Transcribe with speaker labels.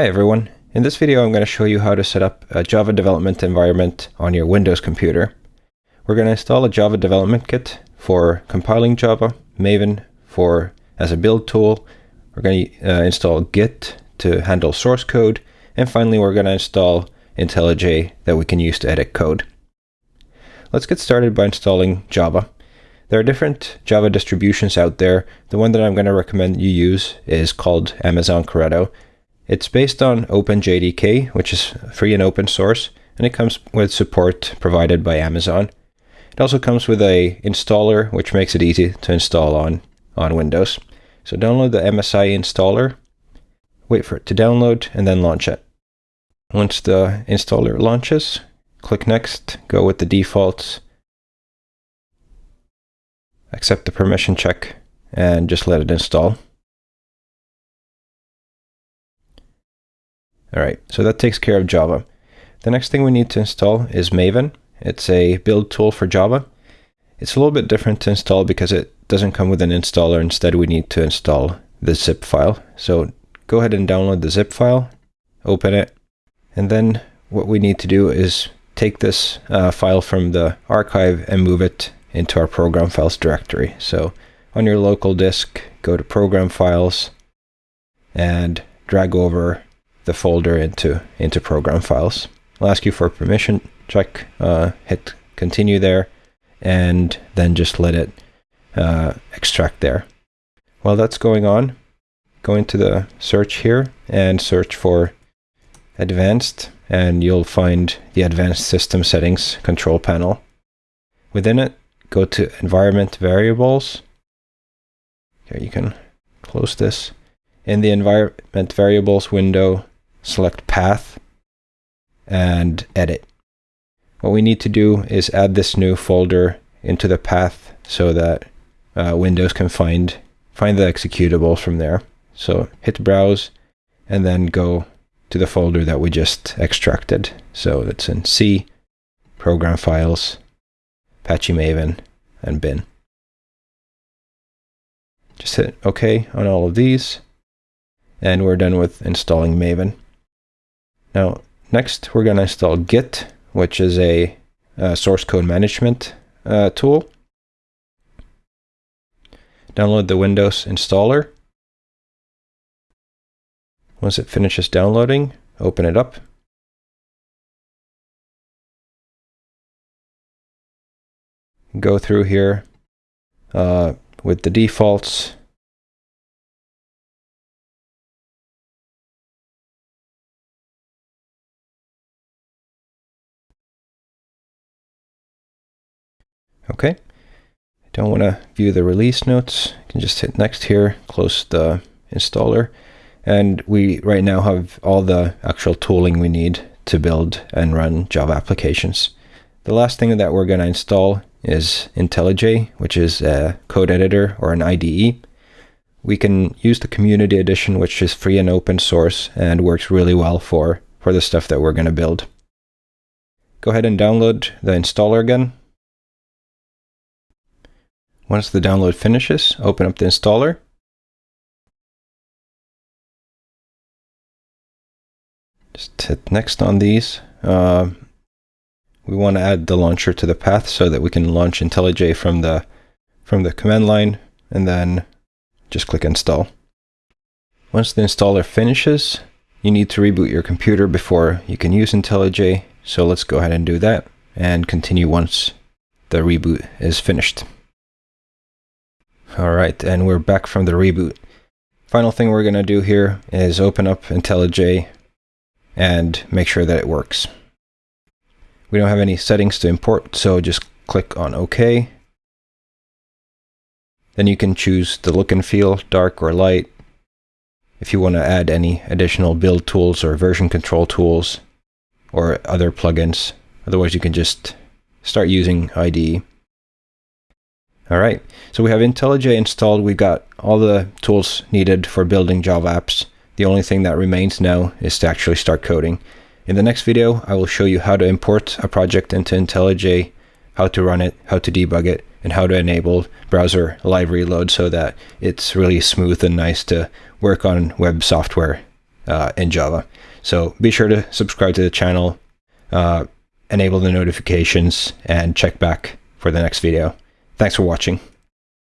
Speaker 1: Hi everyone. In this video I'm going to show you how to set up a Java development environment on your Windows computer. We're going to install a Java development kit for compiling Java, Maven for as a build tool. We're going to uh, install Git to handle source code, and finally we're going to install IntelliJ that we can use to edit code. Let's get started by installing Java. There are different Java distributions out there. The one that I'm going to recommend you use is called Amazon Corretto. It's based on OpenJDK, which is free and open source, and it comes with support provided by Amazon. It also comes with a installer, which makes it easy to install on, on Windows. So download the MSI installer, wait for it to download, and then launch it. Once the installer launches, click Next, go with the defaults, accept the permission check, and just let it install. All right, so that takes care of Java. The next thing we need to install is Maven. It's a build tool for Java. It's a little bit different to install because it doesn't come with an installer. Instead, we need to install the zip file. So go ahead and download the zip file, open it, and then what we need to do is take this uh, file from the archive and move it into our program files directory. So on your local disk, go to program files and drag over the folder into, into program files. I'll ask you for permission check, uh, hit continue there, and then just let it uh, extract there. While that's going on, go into the search here and search for advanced, and you'll find the advanced system settings control panel. Within it, go to environment variables. Here you can close this. In the environment variables window, select path and edit. What we need to do is add this new folder into the path so that uh, Windows can find find the executables from there. So hit browse and then go to the folder that we just extracted. So it's in C, program files, Apache Maven, and bin. Just hit OK on all of these, and we're done with installing Maven. Now, next we're going to install Git, which is a, a source code management uh, tool. Download the Windows installer. Once it finishes downloading, open it up. Go through here uh, with the defaults Okay. I don't want to view the release notes. I can just hit next here, close the installer. And we right now have all the actual tooling we need to build and run Java applications. The last thing that we're going to install is IntelliJ, which is a code editor or an IDE. We can use the community edition, which is free and open source and works really well for, for the stuff that we're going to build. Go ahead and download the installer again. Once the download finishes, open up the installer. Just hit next on these. Uh, we want to add the launcher to the path so that we can launch IntelliJ from the from the command line and then just click install. Once the installer finishes, you need to reboot your computer before you can use IntelliJ. So let's go ahead and do that and continue once the reboot is finished. All right, and we're back from the reboot. Final thing we're going to do here is open up IntelliJ and make sure that it works. We don't have any settings to import, so just click on OK. Then you can choose the look and feel, dark or light. If you want to add any additional build tools or version control tools or other plugins. Otherwise, you can just start using IDE. All right, so we have IntelliJ installed. We've got all the tools needed for building Java apps. The only thing that remains now is to actually start coding. In the next video, I will show you how to import a project into IntelliJ, how to run it, how to debug it, and how to enable browser live reload so that it's really smooth and nice to work on web software uh, in Java. So be sure to subscribe to the channel, uh, enable the notifications, and check back for the next video. Thanks for watching.